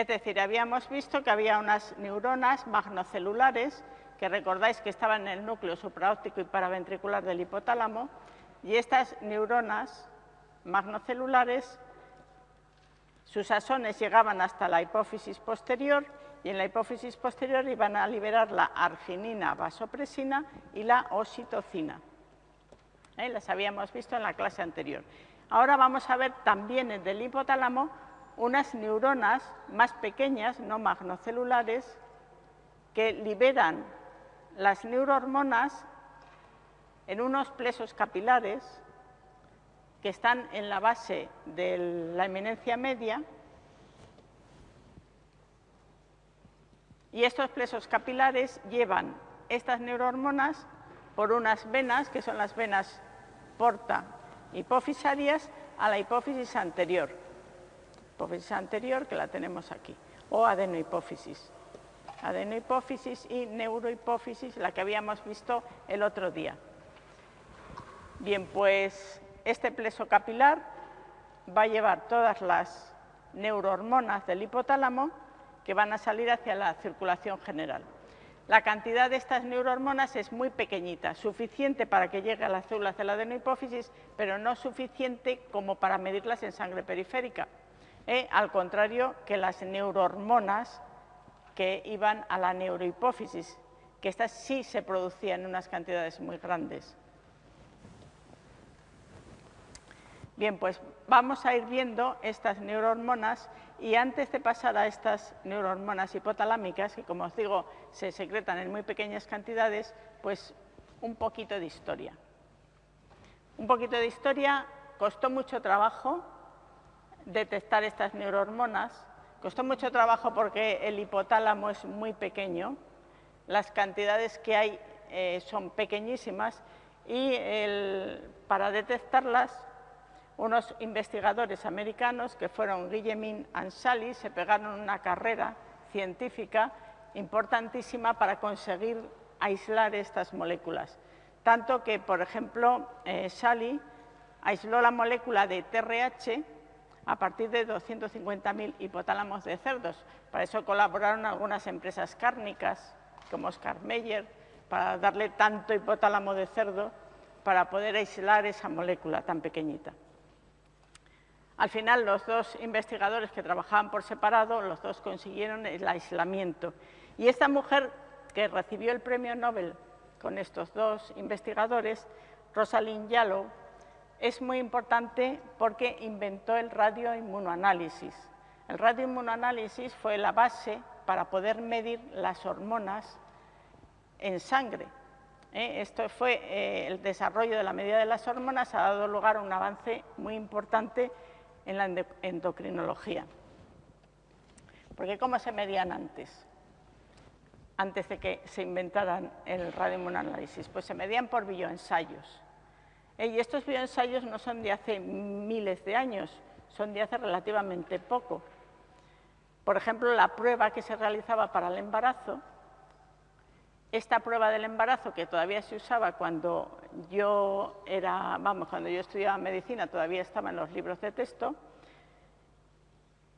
Es decir, habíamos visto que había unas neuronas magnocelulares que recordáis que estaban en el núcleo supraóptico y paraventricular del hipotálamo y estas neuronas magnocelulares, sus axones llegaban hasta la hipófisis posterior y en la hipófisis posterior iban a liberar la arginina vasopresina y la oxitocina. ¿Eh? Las habíamos visto en la clase anterior. Ahora vamos a ver también el hipotálamo unas neuronas más pequeñas, no magnocelulares, que liberan las neurohormonas en unos plesos capilares que están en la base de la eminencia media y estos plesos capilares llevan estas neurohormonas por unas venas, que son las venas porta hipofisarias, a la hipófisis anterior. Hipófisis anterior, que la tenemos aquí, o adenohipófisis. Adenohipófisis y neurohipófisis, la que habíamos visto el otro día. Bien, pues este pleso capilar va a llevar todas las neurohormonas del hipotálamo que van a salir hacia la circulación general. La cantidad de estas neurohormonas es muy pequeñita, suficiente para que llegue a las células de la adenohipófisis, pero no suficiente como para medirlas en sangre periférica. ¿Eh? Al contrario que las neurohormonas que iban a la neurohipófisis, que estas sí se producían en unas cantidades muy grandes. Bien, pues vamos a ir viendo estas neurohormonas y antes de pasar a estas neurohormonas hipotalámicas, que como os digo se secretan en muy pequeñas cantidades, pues un poquito de historia. Un poquito de historia, costó mucho trabajo detectar estas neurohormonas, costó mucho trabajo porque el hipotálamo es muy pequeño, las cantidades que hay eh, son pequeñísimas y para detectarlas unos investigadores americanos que fueron Guillemin Ansali se pegaron una carrera científica importantísima para conseguir aislar estas moléculas. Tanto que, por ejemplo, eh, aisló la molécula de TRH a partir de 250.000 hipotálamos de cerdos. Para eso colaboraron algunas empresas cárnicas, como Oscar Meyer, para darle tanto hipotálamo de cerdo para poder aislar esa molécula tan pequeñita. Al final, los dos investigadores que trabajaban por separado, los dos consiguieron el aislamiento. Y esta mujer que recibió el premio Nobel con estos dos investigadores, Rosalind Yallow, es muy importante porque inventó el radioinmunoanálisis. El radioinmunoanálisis fue la base para poder medir las hormonas en sangre. ¿eh? Esto fue eh, el desarrollo de la medida de las hormonas, ha dado lugar a un avance muy importante en la endocrinología. Porque ¿cómo se medían antes? Antes de que se inventaran el radioinmunoanálisis. Pues se medían por bioensayos. Y estos bioensayos no son de hace miles de años, son de hace relativamente poco. Por ejemplo, la prueba que se realizaba para el embarazo esta prueba del embarazo que todavía se usaba cuando yo era, vamos, cuando yo estudiaba medicina, todavía estaba en los libros de texto,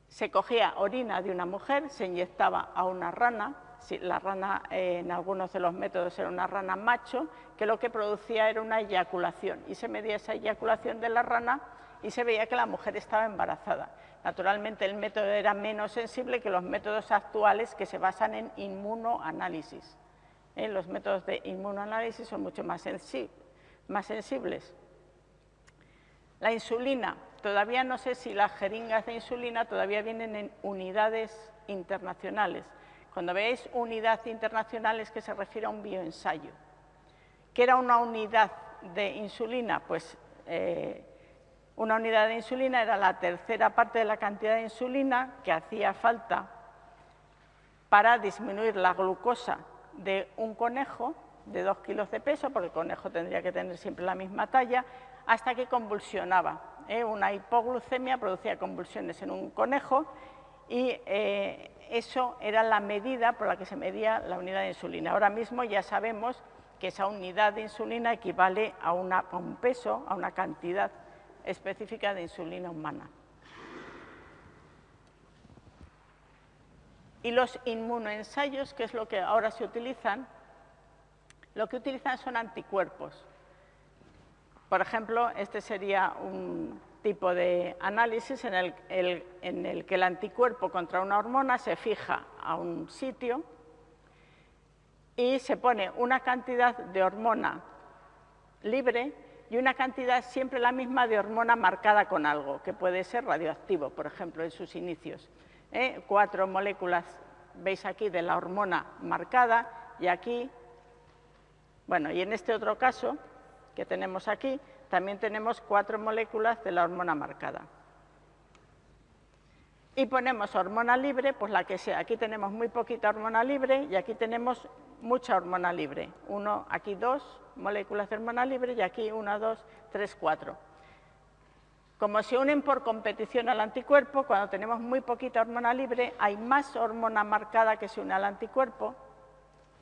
se cogía orina de una mujer, se inyectaba a una rana, la rana eh, en algunos de los métodos era una rana macho, que lo que producía era una eyaculación y se medía esa eyaculación de la rana y se veía que la mujer estaba embarazada. Naturalmente el método era menos sensible que los métodos actuales que se basan en inmunoanálisis. ¿eh? los métodos de inmunoanálisis son mucho más, más sensibles. La insulina, todavía no sé si las jeringas de insulina todavía vienen en unidades internacionales. Cuando veáis unidad internacional es que se refiere a un bioensayo. ¿Qué era una unidad de insulina? Pues eh, una unidad de insulina era la tercera parte de la cantidad de insulina que hacía falta para disminuir la glucosa de un conejo de dos kilos de peso, porque el conejo tendría que tener siempre la misma talla, hasta que convulsionaba. ¿eh? Una hipoglucemia producía convulsiones en un conejo y eh, eso era la medida por la que se medía la unidad de insulina. Ahora mismo ya sabemos que esa unidad de insulina equivale a, a un peso, a una cantidad específica de insulina humana. Y los inmunoensayos, que es lo que ahora se utilizan, lo que utilizan son anticuerpos. Por ejemplo, este sería un tipo de análisis en el, en el, que el anticuerpo contra una hormona se fija a un sitio y se pone una cantidad de hormona libre y una cantidad siempre la misma de hormona marcada con algo, que puede ser radioactivo, por ejemplo, en sus inicios. ¿eh? Cuatro moléculas, veis aquí, de la hormona marcada y aquí, bueno, y en este otro caso que tenemos aquí, también tenemos cuatro moléculas de la hormona marcada. Y ponemos hormona libre, pues la que sea. Aquí tenemos muy poquita hormona libre y aquí tenemos mucha hormona libre. Uno, aquí dos moléculas de hormona libre y aquí una, dos, tres, cuatro. Como se unen por competición al anticuerpo, cuando tenemos muy poquita hormona libre, hay más hormona marcada que se une al anticuerpo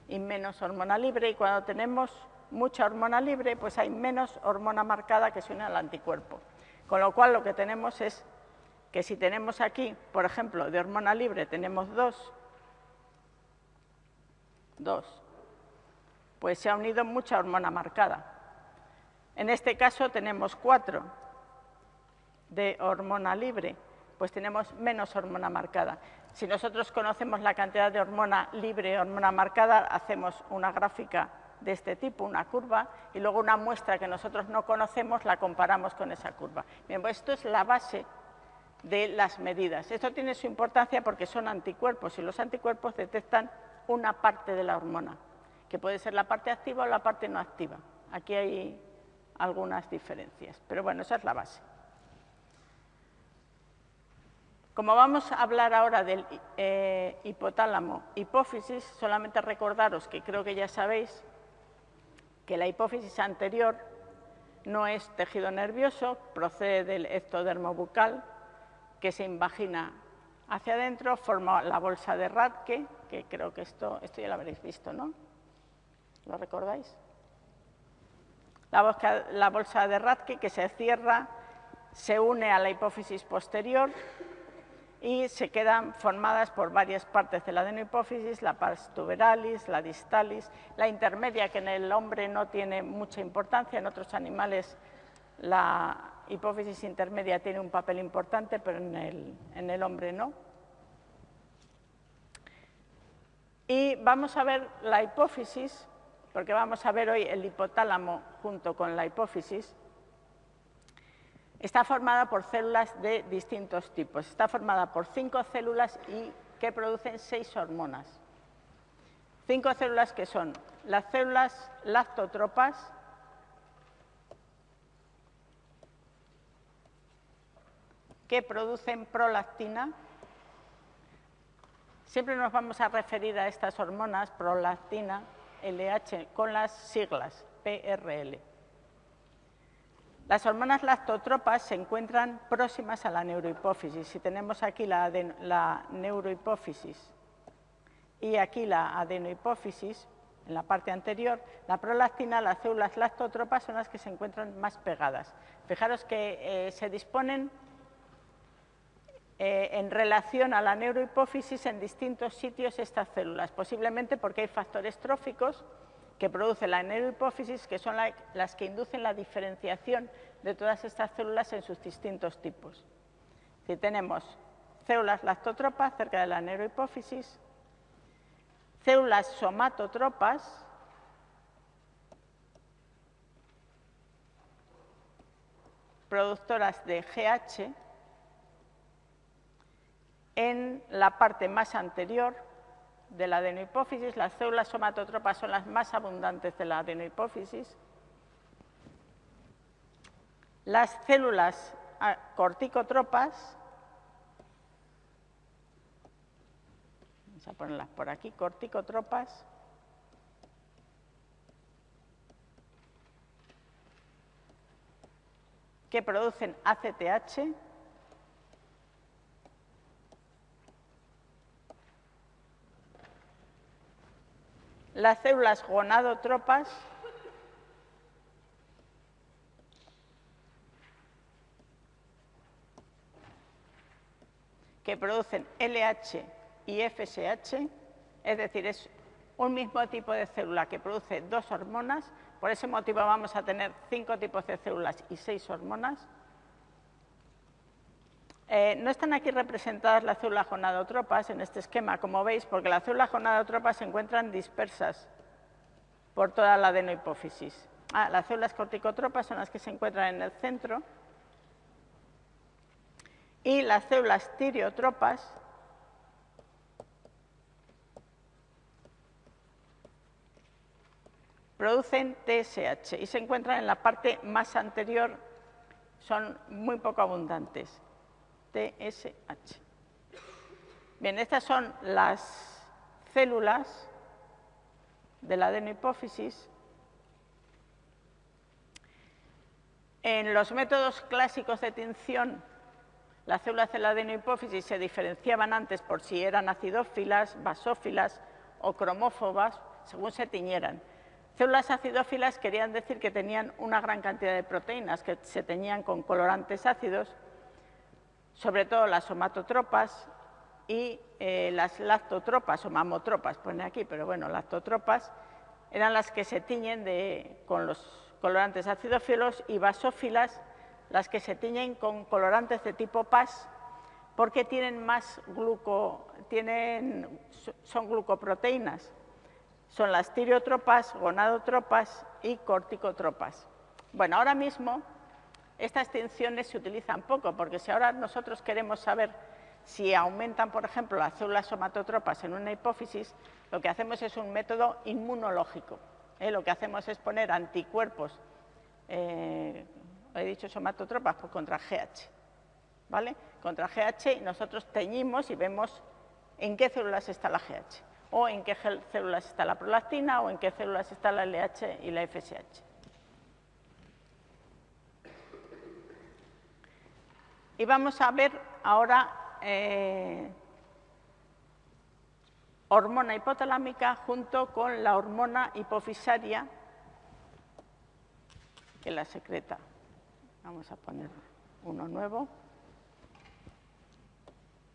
y menos hormona libre, y cuando tenemos mucha hormona libre, pues hay menos hormona marcada que se une al anticuerpo. Con lo cual lo que tenemos es que si tenemos aquí, por ejemplo, de hormona libre tenemos dos, dos, pues se ha unido mucha hormona marcada. En este caso tenemos cuatro de hormona libre, pues tenemos menos hormona marcada. Si nosotros conocemos la cantidad de hormona libre y hormona marcada, hacemos una gráfica de este tipo, una curva, y luego una muestra que nosotros no conocemos la comparamos con esa curva. Bien, pues esto es la base de las medidas. Esto tiene su importancia porque son anticuerpos y los anticuerpos detectan una parte de la hormona, que puede ser la parte activa o la parte no activa. Aquí hay algunas diferencias, pero bueno, esa es la base. Como vamos a hablar ahora del eh, hipotálamo hipófisis, solamente recordaros que creo que ya sabéis que la hipófisis anterior no es tejido nervioso, procede del ectodermo bucal, que se invagina hacia adentro, forma la bolsa de Radke, que creo que esto, esto ya lo habréis visto, ¿no? ¿Lo recordáis? La la bolsa de Radke que se cierra, se une a la hipófisis posterior y se quedan formadas por varias partes de la adenohipófisis, la pars tuberalis, la distalis, la intermedia que en el hombre no tiene mucha importancia, en otros animales la hipófisis intermedia tiene un papel importante, pero en el, en el hombre no. Y vamos a ver la hipófisis, porque vamos a ver hoy el hipotálamo junto con la hipófisis, Está formada por células de distintos tipos. Está formada por cinco células y que producen seis hormonas. Cinco células que son las células lactotropas, que producen prolactina. Siempre nos vamos a referir a estas hormonas, prolactina, LH, con las siglas PRL. Las hormonas lactotropas se encuentran próximas a la neurohipófisis. Si tenemos aquí la, neurohipófisis y aquí la adenohipófisis, en la parte anterior, la prolactina, las células lactotropas son las que se encuentran más pegadas. Fijaros que eh, se disponen eh, en relación a la neurohipófisis en distintos sitios estas células, posiblemente porque hay factores tróficos que produce la neurohipófisis, que son las que inducen la diferenciación de todas estas células en sus distintos tipos. Si tenemos células lactotropas cerca de la neurohipófisis, células somatotropas, productoras de GH, en la parte más anterior de la adenohipófisis, las células somatotropas son las más abundantes de la adenohipófisis. Las células ah, corticotropas, vamos a ponerlas por aquí, corticotropas, que producen ACTH, las células gonadotropas que producen LH y FSH, es decir, es un mismo tipo de célula que produce dos hormonas, por ese motivo vamos a tener cinco tipos de células y seis hormonas. Eh, no están aquí representadas las células gonadotropas en este esquema, como veis, porque las células gonadotropas se encuentran dispersas por toda la adenohipófisis. Ah, las células corticotropas son las que se encuentran en el centro. Y las células tireotropas producen TSH y se encuentran en la parte más anterior, son muy poco abundantes, TSH. Bien, estas son las células de la adenohipófisis. En los métodos clásicos de tinción, las células de la adenohipófisis se diferenciaban antes por si eran acidófilas, basófilas o cromófobas, según se tiñeran. Células acidófilas querían decir que tenían una gran cantidad de proteínas, que se teñían con colorantes ácidos, sobre todo las somatotropas y eh, las lactotropas o mamotropas, pone aquí, pero bueno, lactotropas, eran las que se tiñen con los colorantes acidófilos y basófilas, las que se tiñen con colorantes de tipo PAS, porque tienen más gluco, tienen, son glucoproteínas son las tireotropas, gonadotropas y corticotropas. Bueno, ahora mismo estas tinciones se utilizan poco, porque si ahora nosotros queremos saber si aumentan, por ejemplo, las células somatotropas en una hipófisis, lo que hacemos es un método inmunológico. ¿eh? Lo que hacemos es poner anticuerpos, eh, he dicho somatotropas, pues contra GH. ¿Vale? Contra GH y nosotros teñimos y vemos en qué células está la GH o en qué células está la prolactina o en qué células está la LH y la FSH. Y vamos a ver ahora eh, hormona hipotalámica junto con la hormona hipofisaria que la secreta. Vamos a poner uno nuevo.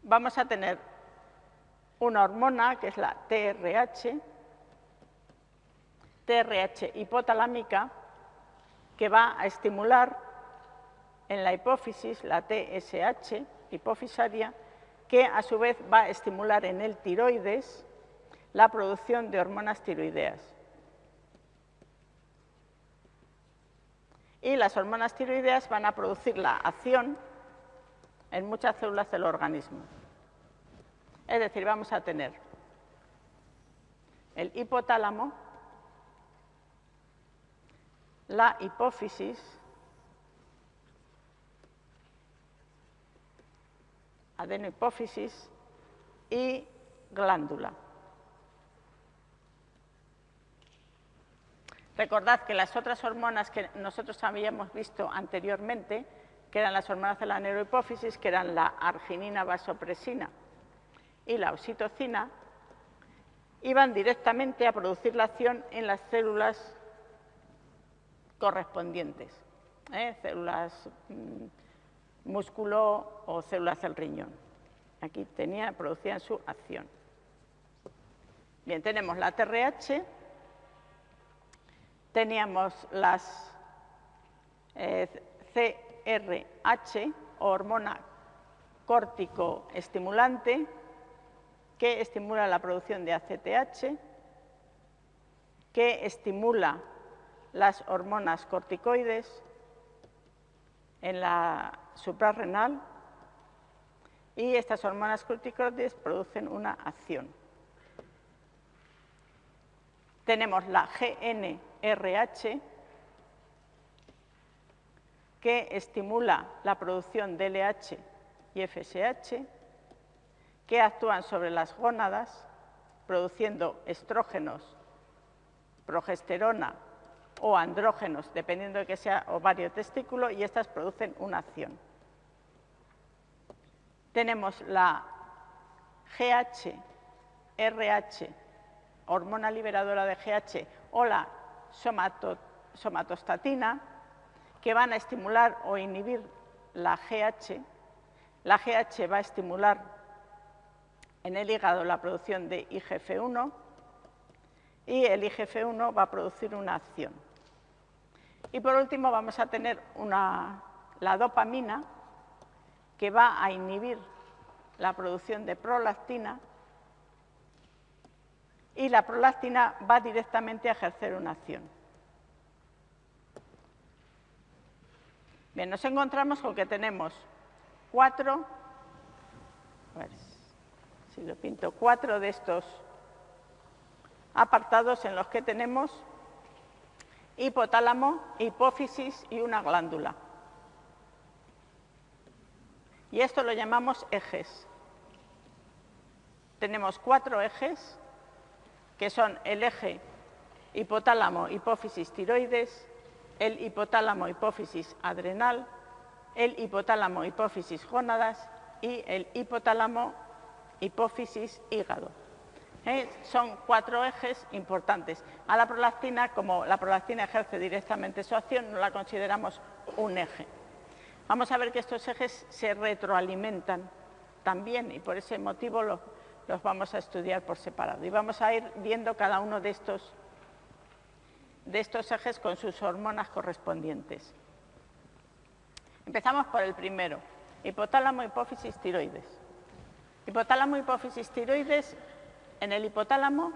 Vamos a tener una hormona que es la TRH, TRH hipotalámica, que va a estimular en la hipófisis la TSH hipofisaria, que a su vez va a estimular en el tiroides la producción de hormonas tiroideas. Y las hormonas tiroideas van a producir la acción en muchas células del organismo. Es decir, vamos a tener el hipotálamo, la hipófisis, adenohipófisis y glándula. Recordad que las otras hormonas que nosotros habíamos visto anteriormente, que eran las hormonas de la neurohipófisis, que eran la arginina vasopresina y la oxitocina iban directamente a producir la acción en las células correspondientes, ¿eh? células mm, músculo o células del riñón. Aquí tenía, producían su acción. Bien, tenemos la TRH, teníamos las eh, CRH, hormona córtico estimulante, que estimula la producción de ACTH, que estimula las hormonas corticoides en la suprarrenal y estas hormonas corticoides producen una acción. Tenemos la GNRH que estimula la producción de LH y FSH que actúan sobre las gónadas produciendo estrógenos, progesterona o andrógenos, dependiendo de que sea ovario testículo, y estas producen una acción. Tenemos la GH, RH, hormona liberadora de GH, o la somatostatina, que van a estimular o inhibir la GH. La GH va a estimular en el hígado la producción de IGF-1 y el IGF-1 va a producir una acción. Y por último vamos a tener la dopamina que va a inhibir la producción de prolactina y la prolactina va directamente a ejercer una acción. Bien, nos encontramos con que tenemos cuatro, si lo pinto, cuatro de estos apartados en los que tenemos hipotálamo, hipófisis y una glándula. Y esto lo llamamos ejes. Tenemos cuatro ejes, que son el eje hipotálamo, hipófisis, tiroides, el hipotálamo, hipófisis, adrenal, el hipotálamo, hipófisis, gónadas y el hipotálamo, hipófisis, hígado. ¿eh? Son cuatro ejes importantes. A la prolactina, como la prolactina ejerce directamente su acción, no la consideramos un eje. Vamos a ver que estos ejes se retroalimentan también y por ese motivo los, vamos a estudiar por separado. Y vamos a ir viendo cada uno de estos, de estos ejes con sus hormonas correspondientes. Empezamos por el primero, hipotálamo, hipófisis, tiroides. Hipotálamo, hipófisis, tiroides en el hipotálamo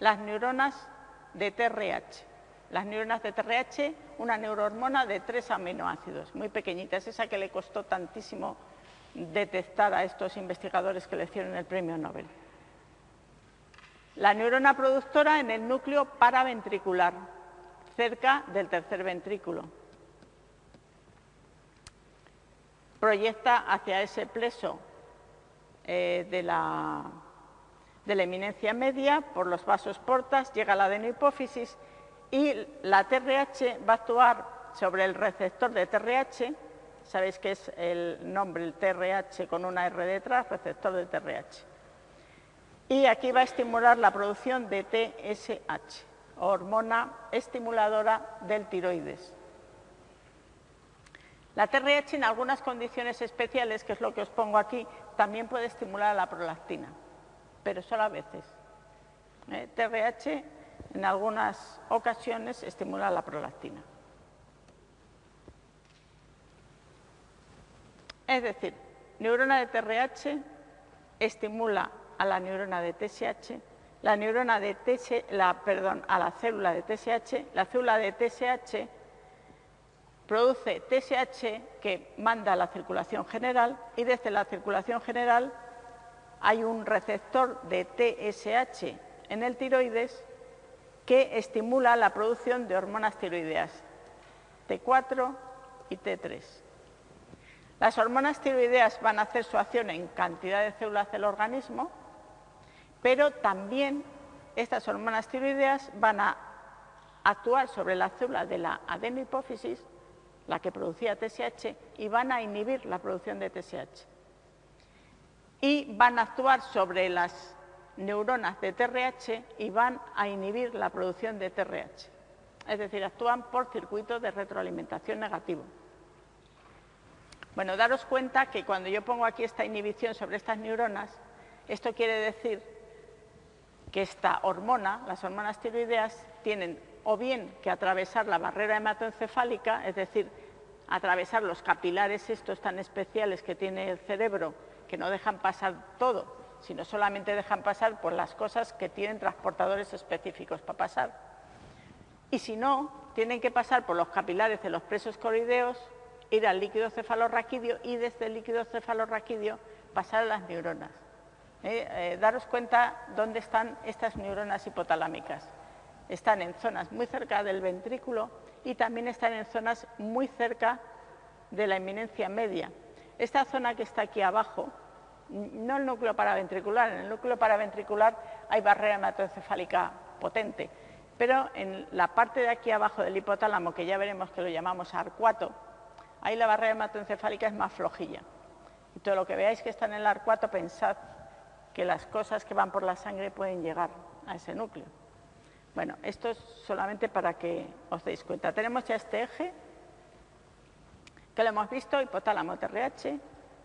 las neuronas de TRH. Las neuronas de TRH, una neurohormona de tres aminoácidos, muy pequeñita, es esa que le costó tantísimo detectar a estos investigadores que le hicieron el premio Nobel. La neurona productora en el núcleo paraventricular, cerca del tercer ventrículo. Proyecta hacia ese pleso eh, de la de la eminencia media por los vasos portas, llega a la adenohipófisis y la TRH va a actuar sobre el receptor de TRH, sabéis que es el nombre, el TRH con una R detrás, receptor de TRH. Y aquí va a estimular la producción de TSH, hormona estimuladora del tiroides. La TRH en algunas condiciones especiales, que es lo que os pongo aquí, también puede estimular la prolactina pero solo a veces. TRH eh, en algunas ocasiones estimula la prolactina. Es decir, neurona de TRH estimula a la neurona de TSH, la neurona de TSH, la, perdón, a la célula de TSH, la célula de TSH produce TSH que manda a la circulación general y desde la circulación general hay un receptor de TSH en el tiroides que estimula la producción de hormonas tiroideas, T4 y T3. Las hormonas tiroideas van a hacer su acción en cantidad de células del organismo, pero también estas hormonas tiroideas van a actuar sobre la célula de la adenohipófisis, la que producía TSH, y van a inhibir la producción de TSH y van a actuar sobre las neuronas de TRH y van a inhibir la producción de TRH. Es decir, actúan por circuitos de retroalimentación negativo. Bueno, daros cuenta que cuando yo pongo aquí esta inhibición sobre estas neuronas, esto quiere decir que esta hormona, las hormonas tiroideas, tienen o bien que atravesar la barrera hematoencefálica, es decir, atravesar los capilares estos tan especiales que tiene el cerebro que no dejan pasar todo, sino solamente dejan pasar por las cosas que tienen transportadores específicos para pasar. Y si no, tienen que pasar por los capilares de los presos coroideos, ir al líquido cefalorraquídeo y desde el líquido cefalorraquídeo pasar a las neuronas. Eh, eh, daros cuenta dónde están estas neuronas hipotalámicas. Están en zonas muy cerca del ventrículo y también están en zonas muy cerca de la eminencia media. Esta zona que está aquí abajo, no el núcleo paraventricular, en el núcleo paraventricular hay barrera hematoencefálica potente, pero en la parte de aquí abajo del hipotálamo, que ya veremos que lo llamamos arcuato, ahí la barrera hematoencefálica es más flojilla. Y todo lo que veáis que está en el arcuato, pensad que las cosas que van por la sangre pueden llegar a ese núcleo. Bueno, esto es solamente para que os deis cuenta. Tenemos ya este eje, que lo hemos visto, hipotálamo TRH,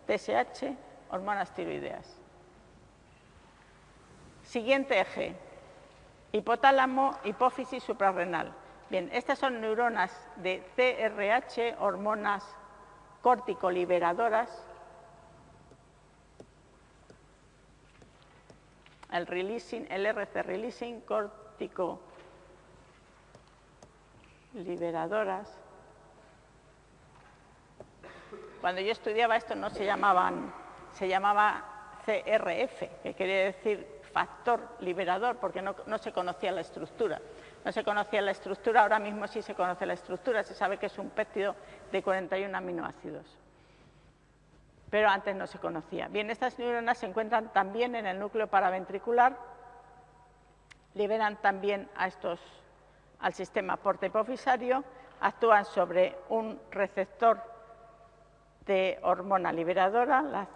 TSH, hormonas tiroideas. Siguiente eje, hipotálamo, hipófisis suprarrenal. Bien, estas son neuronas de CRH, hormonas corticoliberadoras. El, releasing, el RC releasing cortico liberadoras. Cuando yo estudiaba esto no se llamaban, se llamaba CRF, que quería decir factor liberador, porque no, se conocía la estructura. No se conocía la estructura, ahora mismo sí se conoce la estructura, se sabe que es un péptido de 41 aminoácidos. Pero antes no se conocía. Bien, estas neuronas se encuentran también en el núcleo paraventricular, liberan también a estos al sistema porta-hipofisario, actúan sobre un receptor de hormona liberadora, la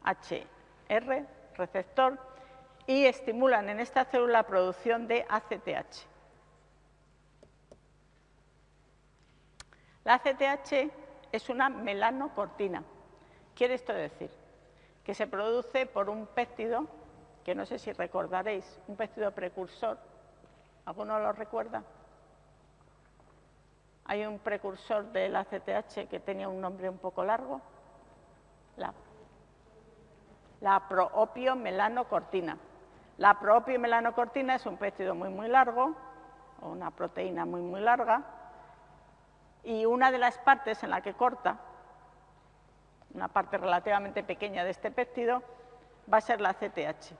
CRHR, receptor, y estimulan en esta célula la producción de ACTH. La ACTH es una melanocortina. Quiere esto decir que se produce por un péptido que no sé si recordaréis, un péptido precursor. ¿Alguno lo recuerda? Hay un precursor del ACTH que tenía un nombre un poco largo, la, la melanocortina. La melanocortina es un péptido muy, muy largo, o una proteína muy, muy larga, y una de las partes en la que corta, una parte relativamente pequeña de este péptido, va a ser la ACTH.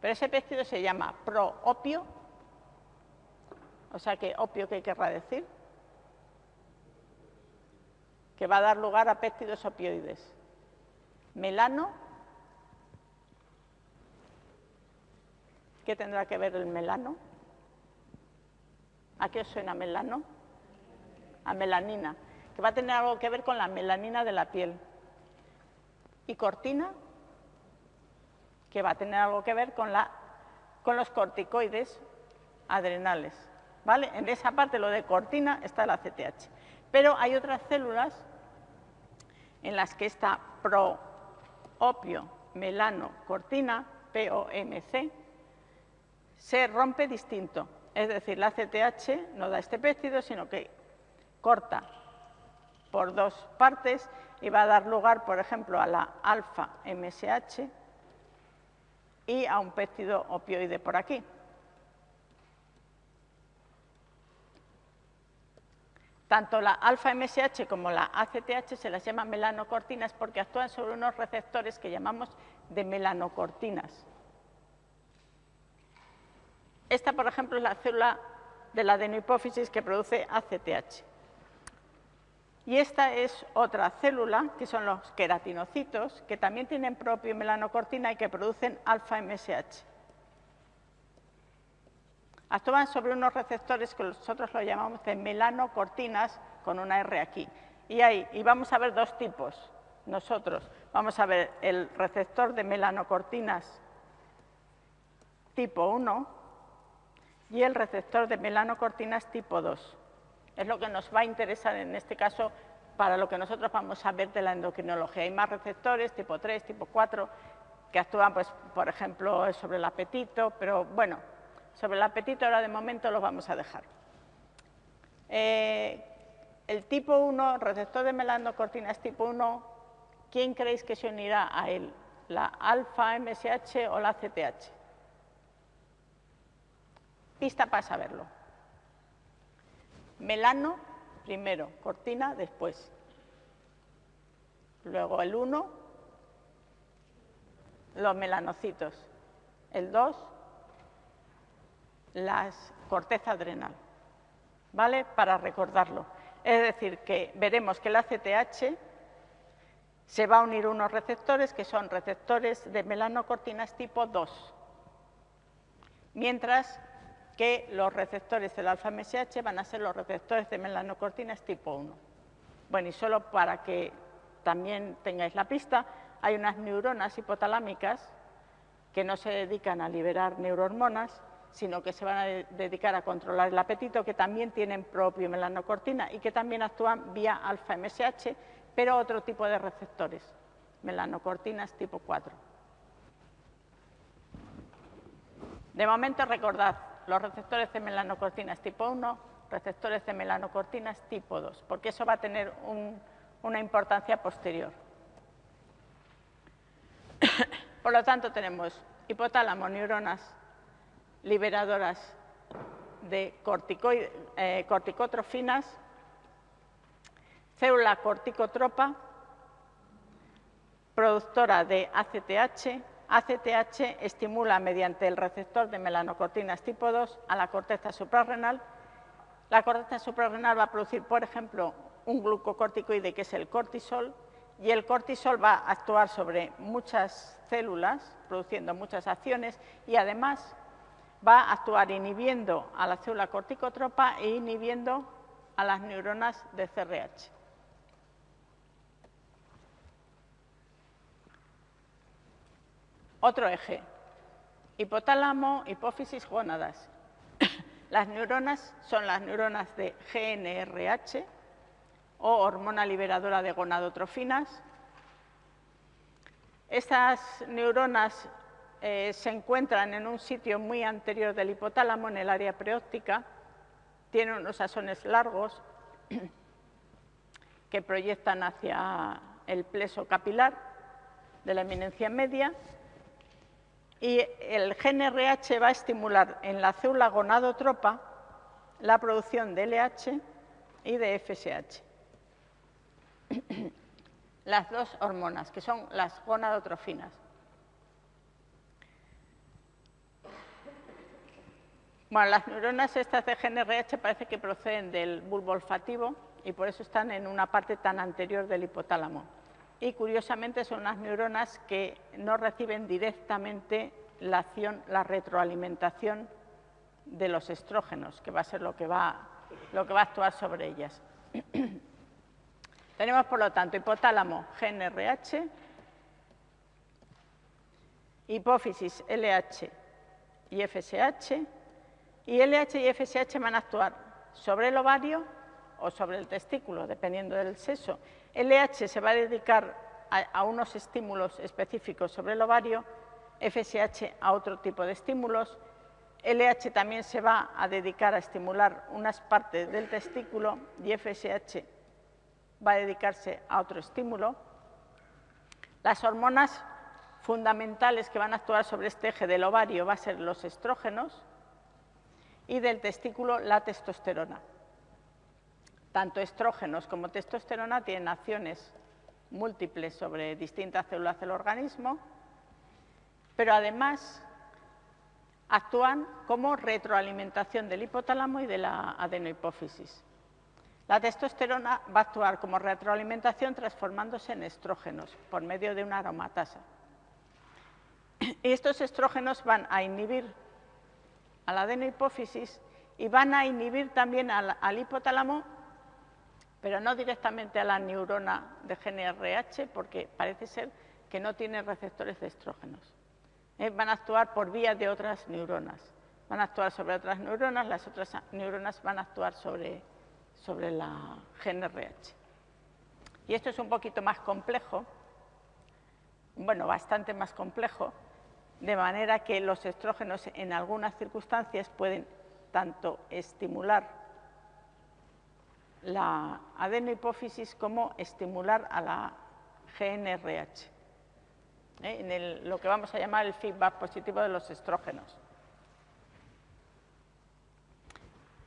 Pero ese péptido se llama proopio, o sea que opio, ¿qué querrá decir? Que va a dar lugar a péptidos opioides. Melano, ¿qué tendrá que ver el melano? ¿A qué os suena melano? A melanina, que va a tener algo que ver con la melanina de la piel. ¿Y cortina? que va a tener algo que ver con, la, con los corticoides adrenales. En esa parte, lo de cortina, está la CTH. Pero hay otras células en las que esta proopio melano cortina, POMC, se rompe distinto. Es decir, la CTH no da este péptido, sino que corta por dos partes y va a dar lugar, por ejemplo, a la alfa-MSH, y a un péptido opioide por aquí. Tanto la alfa-MSH como la ACTH se las llama melanocortinas porque actúan sobre unos receptores que llamamos de melanocortinas. Esta, por ejemplo, es la célula de la adenohipófisis que produce ACTH. Y esta es otra célula, que son los queratinocitos, que también tienen propio melanocortina y que producen alfa-MSH. Actúan sobre unos receptores que nosotros lo llamamos de melanocortinas, con una R aquí. Y, ahí, y vamos a ver dos tipos, nosotros. Vamos a ver el receptor de melanocortinas tipo 1 y el receptor de melanocortinas tipo 2 es lo que nos va a interesar en este caso para lo que nosotros vamos a ver de la endocrinología. Hay más receptores, tipo 3, tipo 4, que actúan, pues, por ejemplo, sobre el apetito, pero bueno, sobre el apetito ahora de momento lo vamos a dejar. Eh, el tipo 1, receptor de melanocortinas tipo 1, ¿quién creéis que se unirá a él? ¿La alfa-MSH o la CTH? Pista para saberlo. Melano primero, cortina después. Luego el 1, los melanocitos. El 2, las corteza adrenal. ¿Vale? Para recordarlo. Es decir, que veremos que la CTH se va a unir unos receptores que son receptores de melanocortinas tipo 2. Mientras que los receptores del alfa-MSH van a ser los receptores de melanocortinas tipo 1. Bueno, y solo para que también tengáis la pista, hay unas neuronas hipotalámicas que no se dedican a liberar neurohormonas, sino que se van a dedicar a controlar el apetito, que también tienen propio melanocortina y que también actúan vía alfa-MSH, pero otro tipo de receptores. melanocortinas tipo 4. De momento recordad, los receptores de melanocortinas tipo 1, receptores de melanocortinas tipo 2, porque eso va a tener una importancia posterior. Por lo tanto, tenemos hipotálamo, neuronas liberadoras de eh, corticotrofinas, célula corticotropa, productora de ACTH. ACTH estimula mediante el receptor de melanocortinas tipo 2 a la corteza suprarrenal. La corteza suprarrenal va a producir, por ejemplo, un glucocorticoide que es el cortisol y el cortisol va a actuar sobre muchas células, produciendo muchas acciones y además va a actuar inhibiendo a la célula corticotropa e inhibiendo a las neuronas de CRH. Otro eje, hipotálamo, hipófisis, gónadas. Las neuronas son las neuronas de GNRH o hormona liberadora de gonadotrofinas. Estas neuronas eh, se encuentran en un sitio muy anterior del hipotálamo, en el área preóptica, tienen unos asones largos que proyectan hacia el pleso capilar de la eminencia media y el GNRH va a estimular en la célula gonadotropa la producción de LH y de FSH. Las dos hormonas, que son las gonadotrofinas. Bueno, las neuronas estas de GNRH parece que proceden del bulbo olfativo y por eso están en una parte tan anterior del hipotálamo. Y curiosamente son unas neuronas que no reciben directamente la acción, la retroalimentación de los estrógenos, que va a ser lo que va, lo que va a actuar sobre ellas. Tenemos, por lo tanto, hipotálamo GNRH, hipófisis LH y FSH, y LH y FSH van a actuar sobre el ovario o sobre el testículo, dependiendo del sexo. LH se va a dedicar a, unos estímulos específicos sobre el ovario, FSH a otro tipo de estímulos. LH también se va a dedicar a estimular unas partes del testículo y FSH va a dedicarse a otro estímulo. Las hormonas fundamentales que van a actuar sobre este eje del ovario van a ser los estrógenos, y del testículo la testosterona. Tanto estrógenos como testosterona tienen acciones múltiples sobre distintas células del organismo, pero además actúan como retroalimentación del hipotálamo y de la adenohipófisis. La testosterona va a actuar como retroalimentación transformándose en estrógenos por medio de una aromatasa. Y estos estrógenos van a inhibir a la adenohipófisis y van a inhibir también al, hipotálamo, pero no directamente a la neurona de GNRH, porque parece ser que no tiene receptores de estrógenos. Eh, van a actuar por vía de otras neuronas. Van a actuar sobre otras neuronas, las otras neuronas van a actuar sobre, sobre la GNRH. Y esto es un poquito más complejo, bueno, bastante más complejo, de manera que los estrógenos en algunas circunstancias pueden tanto estimular la adenohipófisis como estimular a la GNRH, ¿eh? en lo que vamos a llamar el feedback positivo de los estrógenos.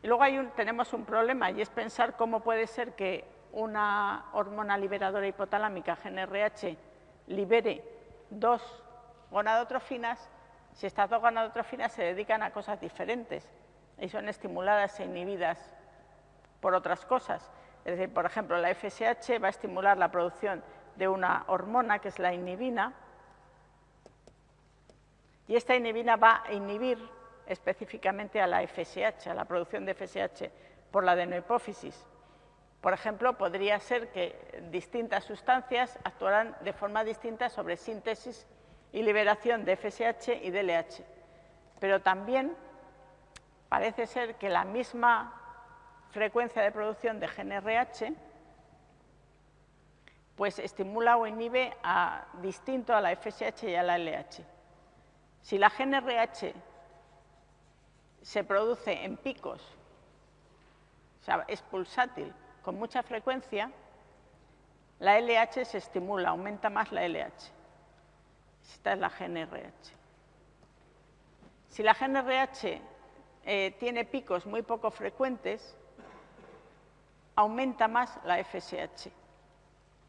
Y luego tenemos un problema y es pensar cómo puede ser que una hormona liberadora hipotalámica, GNRH, libere dos gonadotrofinas, si estas dos gonadotrofinas se dedican a cosas diferentes y son estimuladas e inhibidas por otras cosas. Es decir, por ejemplo, la FSH va a estimular la producción de una hormona que es la inhibina y esta inhibina va a inhibir específicamente a la FSH, a la producción de FSH por la adenohipófisis. Por ejemplo, podría ser que distintas sustancias actuaran de forma distinta sobre síntesis y liberación de FSH y DLH. Pero también parece ser que la misma frecuencia de producción de GNRH pues estimula o inhibe a, distinto a la FSH y a la LH. Si la GNRH se produce en picos, o sea, es pulsátil con mucha frecuencia, la LH se estimula, aumenta más la LH. Esta es la GNRH. Si la GNRH eh, tiene picos muy poco frecuentes, aumenta más la FSH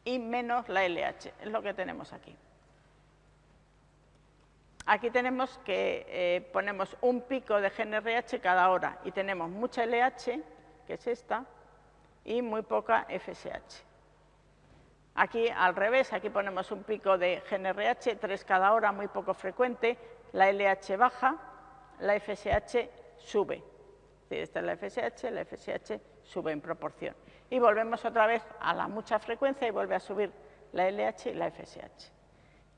y menos la LH, es lo que tenemos aquí. Aquí tenemos que eh, ponemos un pico de GNRH cada hora y tenemos mucha LH, que es esta, y muy poca FSH. Aquí al revés, aquí ponemos un pico de GNRH, 3 cada hora, muy poco frecuente, la LH baja, la FSH sube. Esta es la FSH, la FSH sube en proporción. Y volvemos otra vez a la mucha frecuencia y vuelve a subir la LH y la FSH.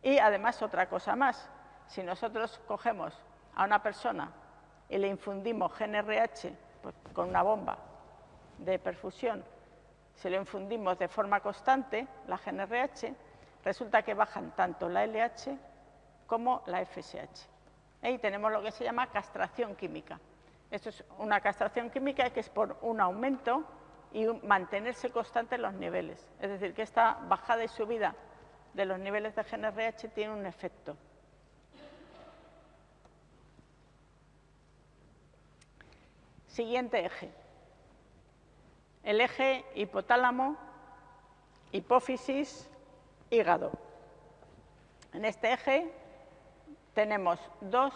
Y además otra cosa más, si nosotros cogemos a una persona y le infundimos GNRH pues, con una bomba de perfusión, si lo infundimos de forma constante, la GNRH, resulta que bajan tanto la LH como la FSH. Y tenemos lo que se llama castración química. Esto es una castración química que es por un aumento y mantenerse constante los niveles. Es decir, que esta bajada y subida de los niveles de GNRH tiene un efecto. Siguiente eje. El eje hipotálamo, hipófisis, hígado. En este eje tenemos dos,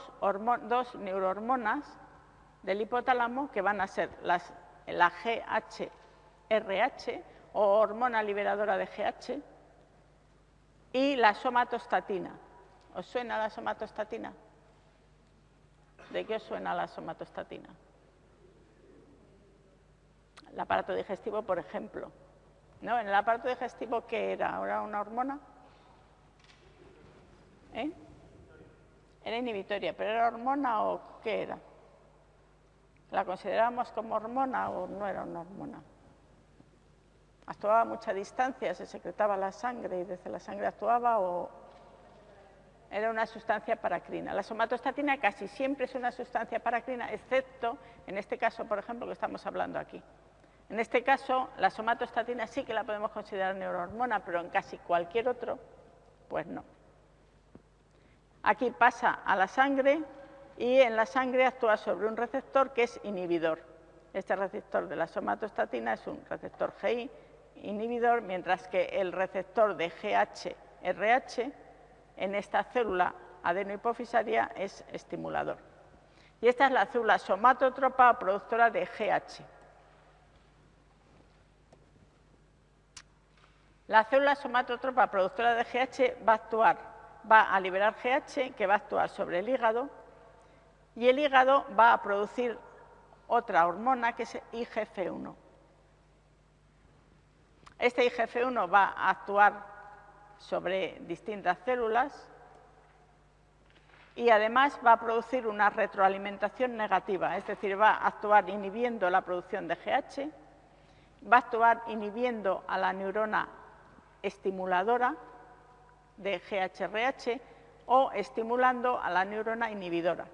neurohormonas del hipotálamo que van a ser la GHRH o hormona liberadora de GH y la somatostatina. ¿Os suena la somatostatina? ¿De qué os suena la somatostatina? El aparato digestivo, por ejemplo. ¿No? ¿En el aparato digestivo qué era? ¿Era una hormona? ¿Eh? Era inhibitoria, pero ¿era hormona o qué era? ¿La considerábamos como hormona o no era una hormona? Actuaba a mucha distancia, se secretaba la sangre y desde la sangre actuaba o era una sustancia paracrina. La somatostatina casi siempre es una sustancia paracrina, excepto en este caso, por ejemplo, que estamos hablando aquí. En este caso, la somatostatina sí que la podemos considerar neurohormona, pero en casi cualquier otro, pues no. Aquí pasa a la sangre y en la sangre actúa sobre un receptor que es inhibidor. Este receptor de la somatostatina es un receptor GI inhibidor, mientras que el receptor de GH-RH en esta célula adenohipofisaria es estimulador. Y esta es la célula somatotropa productora de GH. La célula somatotropa productora de GH va a actuar va a liberar GH que va a actuar sobre el hígado y el hígado va a producir otra hormona que es IGF-1. Este IGF-1 va a actuar sobre distintas células y además va a producir una retroalimentación negativa, es decir, va a actuar inhibiendo la producción de GH, va a actuar inhibiendo a la neurona estimuladora de GHRH o estimulando a la neurona inhibidora.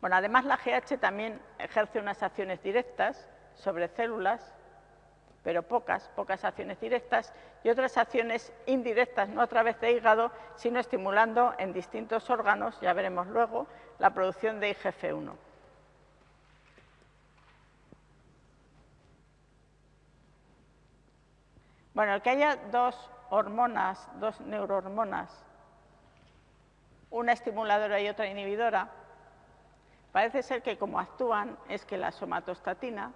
Bueno, además la GH también ejerce unas acciones directas sobre células, pero pocas, pocas acciones directas, y otras acciones indirectas, no a través de hígado, sino estimulando en distintos órganos, ya veremos luego, la producción de IGF-1. Bueno, el que haya dos hormonas, dos neurohormonas, una estimuladora y otra inhibidora, parece ser que como actúan es que la somatostatina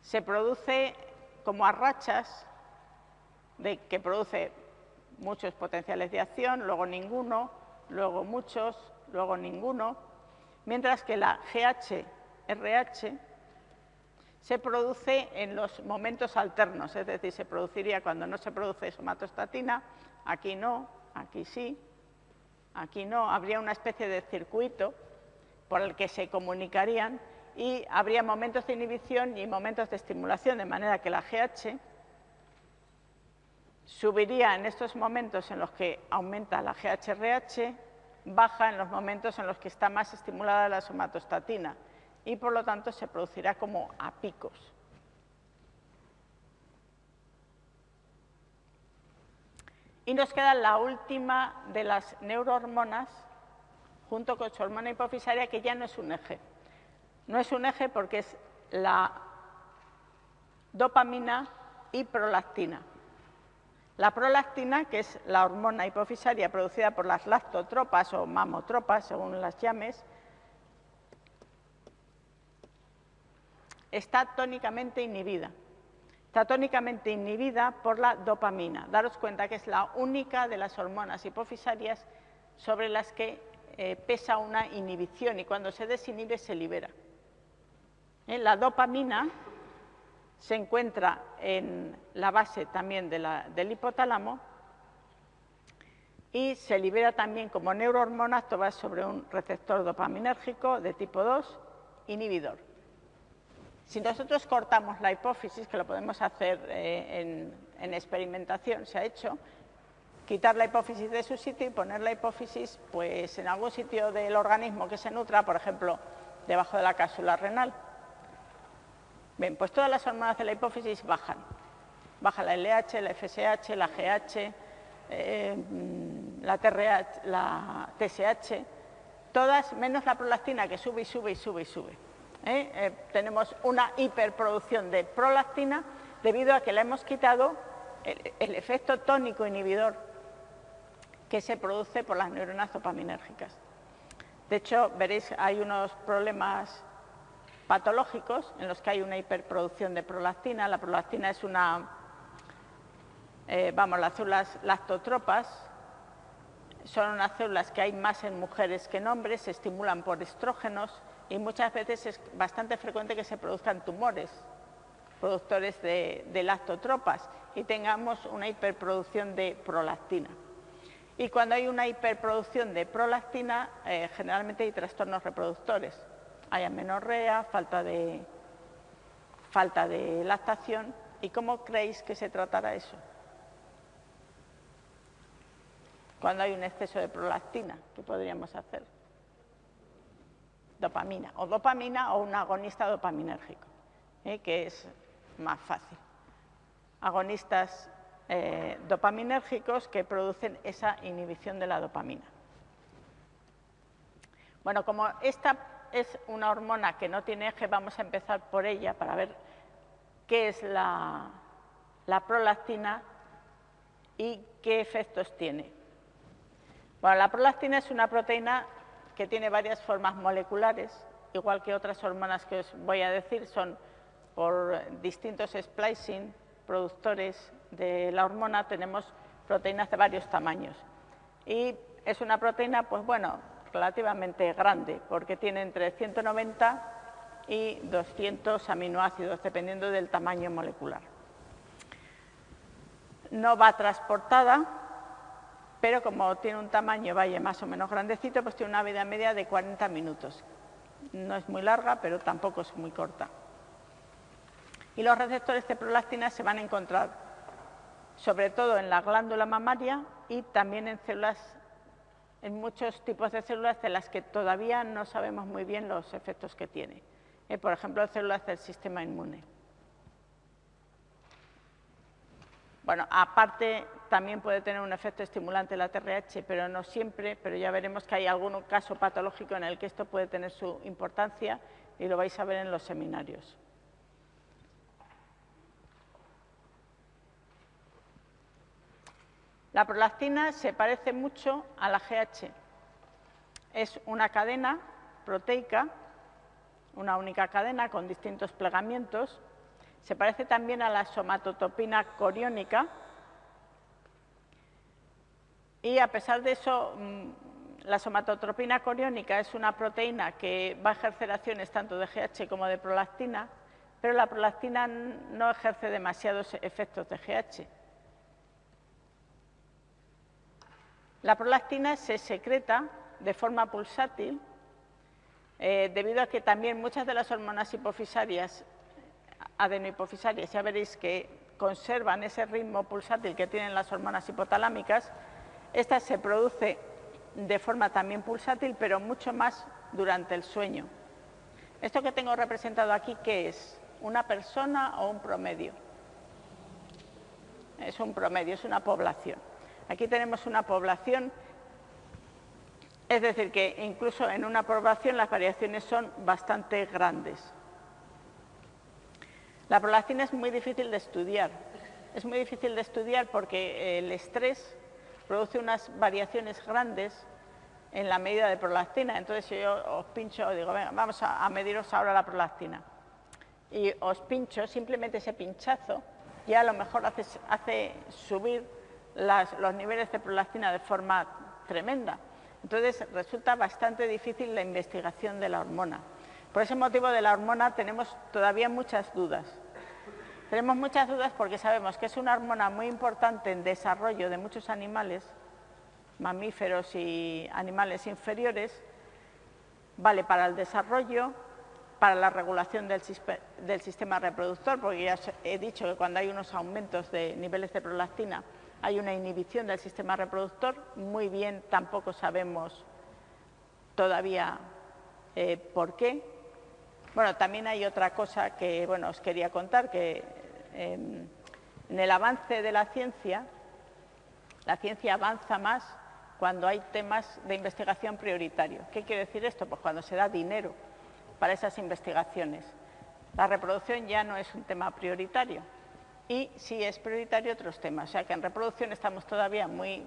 se produce como a rachas de que produce muchos potenciales de acción, luego ninguno, luego muchos, luego ninguno, mientras que la GH-RH se produce en los momentos alternos, es decir, se produciría cuando no se produce somatostatina, aquí no, aquí sí, aquí no, habría una especie de circuito por el que se comunicarían y habría momentos de inhibición y momentos de estimulación, de manera que la GH subiría en estos momentos en los que aumenta la GHRH, baja en los momentos en los que está más estimulada la somatostatina y por lo tanto se producirá como a picos. Y nos queda la última de las neurohormonas, junto con su hormona hipofisaria, que ya no es un eje. No es un eje porque es la dopamina y prolactina. La prolactina, que es la hormona hipofisaria producida por las lactotropas o mamotropas, según las llames, está tónicamente inhibida. Está tónicamente inhibida por la dopamina. Daros cuenta que es la única de las hormonas hipofisarias sobre las que eh, pesa una inhibición y cuando se desinhibe se libera. ¿Eh? La dopamina se encuentra en la base también del hipotálamo y se libera también como neurohormona, va sobre un receptor dopaminérgico de tipo 2, inhibidor. Si nosotros cortamos la hipófisis, que lo podemos hacer eh, en, experimentación, se ha hecho, quitar la hipófisis de su sitio y poner la hipófisis pues, en algún sitio del organismo que se nutra, por ejemplo, debajo de la cápsula renal. Bien, pues todas las hormonas de la hipófisis bajan. Baja la LH, la FSH, la GH, eh, la, TRH, la TSH, todas menos la prolactina que sube y sube y sube y sube. ¿Eh? Eh, tenemos una hiperproducción de prolactina debido a que le hemos quitado el, efecto tónico inhibidor que se produce por las neuronas dopaminérgicas. De hecho, veréis, hay unos problemas patológicos en los que hay una hiperproducción de prolactina. La prolactina es una, eh, vamos, las células lactotropas son unas células que hay más en mujeres que en hombres, se estimulan por estrógenos y muchas veces es bastante frecuente que se produzcan tumores productores de, lactotropas y tengamos una hiperproducción de prolactina. Y cuando hay una hiperproducción de prolactina, eh, generalmente hay trastornos reproductores hay amenorrea, falta de, falta de lactación. ¿Y cómo creéis que se tratará eso? Cuando hay un exceso de prolactina, ¿qué podríamos hacer? Dopamina, o dopamina o un agonista dopaminérgico, ¿eh? que es más fácil. Agonistas eh, dopaminérgicos que producen esa inhibición de la dopamina. Bueno, como esta es una hormona que no tiene eje, vamos a empezar por ella para ver qué es la, prolactina y qué efectos tiene. Bueno, la prolactina es una proteína que tiene varias formas moleculares, igual que otras hormonas que os voy a decir, son por distintos splicing, productores de la hormona, tenemos proteínas de varios tamaños. Y es una proteína, pues bueno, relativamente grande, porque tiene entre 190 y 200 aminoácidos, dependiendo del tamaño molecular. No va transportada, pero como tiene un tamaño valle más o menos grandecito, pues tiene una vida media de 40 minutos. No es muy larga, pero tampoco es muy corta. Y los receptores de prolactina se van a encontrar sobre todo en la glándula mamaria y también en células en muchos tipos de células de las que todavía no sabemos muy bien los efectos que tiene. Eh, por ejemplo, células del sistema inmune. Bueno, aparte también puede tener un efecto estimulante la TRH, pero no siempre, pero ya veremos que hay algún caso patológico en el que esto puede tener su importancia y lo vais a ver en los seminarios. La prolactina se parece mucho a la GH. Es una cadena proteica, una única cadena con distintos plegamientos. Se parece también a la somatotopina coriónica. Y a pesar de eso, mm, la somatotropina coriónica es una proteína que va a ejercer acciones tanto de GH como de prolactina, pero la prolactina no ejerce demasiados efectos de GH. La prolactina se secreta de forma pulsátil eh, debido a que también muchas de las hormonas hipofisarias, adenohipofisarias, ya veréis que conservan ese ritmo pulsátil que tienen las hormonas hipotalámicas. Esta se produce de forma también pulsátil, pero mucho más durante el sueño. Esto que tengo representado aquí, ¿qué es? ¿Una persona o un promedio? Es un promedio, es una población. Aquí tenemos una población, es decir, que incluso en una población las variaciones son bastante grandes. La prolactina es muy difícil de estudiar. Es muy difícil de estudiar porque el estrés produce unas variaciones grandes en la medida de prolactina. Entonces, si yo os pincho, digo, venga, vamos a, mediros ahora la prolactina. Y os pincho, simplemente ese pinchazo, ya a lo mejor hace, hace subir los niveles de prolactina de forma tremenda. Entonces, resulta bastante difícil la investigación de la hormona. Por ese motivo de la hormona tenemos todavía muchas dudas. Tenemos muchas dudas porque sabemos que es una hormona muy importante en desarrollo de muchos animales, mamíferos y animales inferiores, vale para el desarrollo, para la regulación del, sistema reproductor, porque ya he dicho que cuando hay unos aumentos de niveles de prolactina hay una inhibición del sistema reproductor, muy bien tampoco sabemos todavía eh, por qué, bueno, también hay otra cosa que bueno, os quería contar, que em, en el avance de la ciencia, la ciencia avanza más cuando hay temas de investigación prioritarios. ¿Qué quiere decir esto? Pues cuando se da dinero para esas investigaciones. La reproducción ya no es un tema prioritario y sí es prioritario otros temas. O sea que en reproducción estamos todavía muy,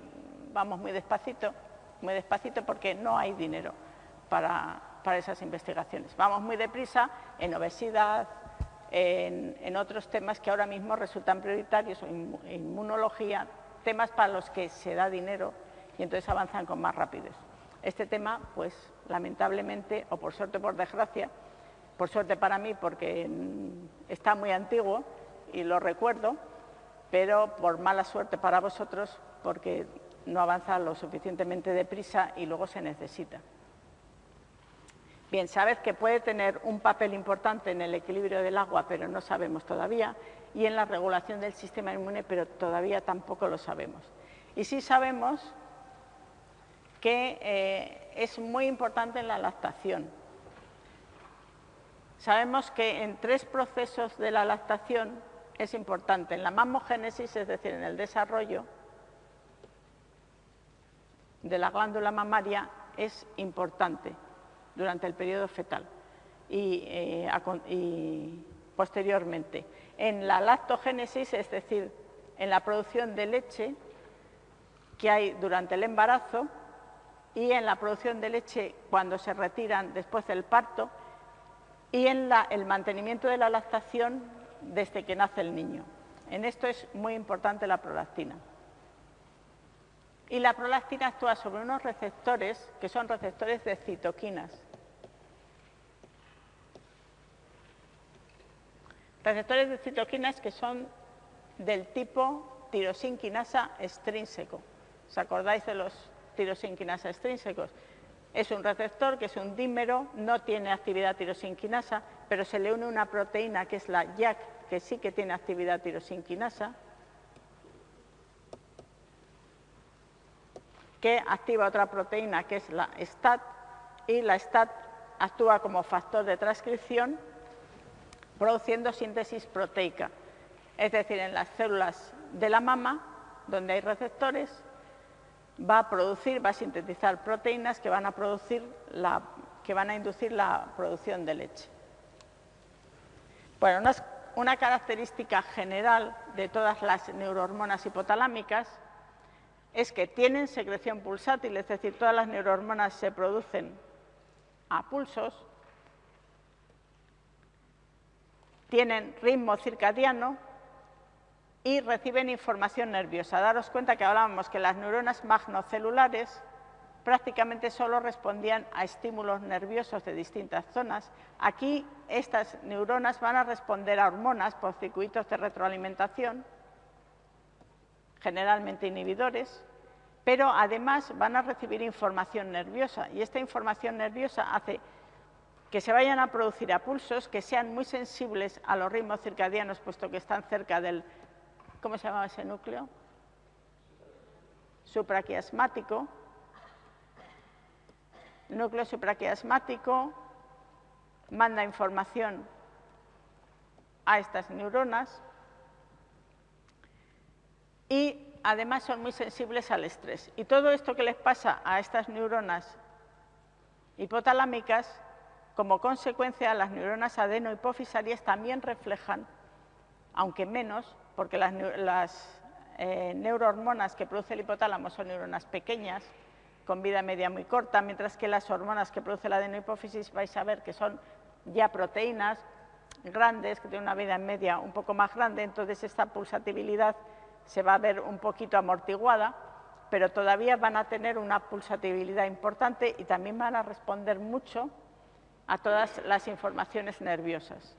vamos muy despacito, muy despacito porque no hay dinero para, para esas investigaciones. Vamos muy deprisa en obesidad, en, otros temas que ahora mismo resultan prioritarios, inmunología, temas para los que se da dinero y entonces avanzan con más rapidez. Este tema, pues lamentablemente, o por suerte o por desgracia, por suerte para mí porque está muy antiguo y lo recuerdo, pero por mala suerte para vosotros porque no avanza lo suficientemente deprisa y luego se necesita. Bien, sabed que puede tener un papel importante en el equilibrio del agua, pero no sabemos todavía, y en la regulación del sistema inmune, pero todavía tampoco lo sabemos. Y sí sabemos que eh, es muy importante en la lactación. Sabemos que en tres procesos de la lactación es importante. En la mamogénesis, es decir, en el desarrollo de la glándula mamaria, es importante durante el periodo fetal eh, y, posteriormente. En la lactogénesis, es decir, en la producción de leche que hay durante el embarazo y en la producción de leche cuando se retiran después del parto y en el mantenimiento de la lactación desde que nace el niño. En esto es muy importante la prolactina. Y la prolactina actúa sobre unos receptores que son receptores de citoquinas. Receptores de citoquinas que son del tipo tirosinquinasa extrínseco. ¿Os acordáis de los tirosinquinasa extrínsecos? Es un receptor que es un dímero, no tiene actividad tirosinquinasa, pero se le une una proteína que es la YAC, que sí que tiene actividad tirosinquinasa, que activa otra proteína que es la STAT, y la STAT actúa como factor de transcripción produciendo síntesis proteica, es decir, en las células de la mama, donde hay receptores, va a producir, va a sintetizar proteínas que van a, producir la, que van a inducir la producción de leche. Bueno, una, una característica general de todas las neurohormonas hipotalámicas es que tienen secreción pulsátil, es decir, todas las neurohormonas se producen a pulsos, tienen ritmo circadiano y reciben información nerviosa. Daros cuenta que hablábamos que las neuronas magnocelulares prácticamente solo respondían a estímulos nerviosos de distintas zonas. Aquí estas neuronas van a responder a hormonas por circuitos de retroalimentación, generalmente inhibidores, pero además van a recibir información nerviosa y esta información nerviosa hace que se vayan a producir a pulsos que sean muy sensibles a los ritmos circadianos, puesto que están cerca del ¿Cómo se llamaba ese núcleo? Supraquiasmático. Núcleo supraquiasmático manda información a estas neuronas y además son muy sensibles al estrés. Y todo esto que les pasa a estas neuronas hipotalámicas, como consecuencia las neuronas adenohipofisarias también reflejan, aunque menos, porque las, eh, neurohormonas que produce el hipotálamo son neuronas pequeñas, con vida media muy corta, mientras que las hormonas que produce la adenohipófisis vais a ver que son ya proteínas grandes, que tienen una vida media un poco más grande, entonces esta pulsatibilidad se va a ver un poquito amortiguada, pero todavía van a tener una pulsatibilidad importante y también van a responder mucho a todas las informaciones nerviosas.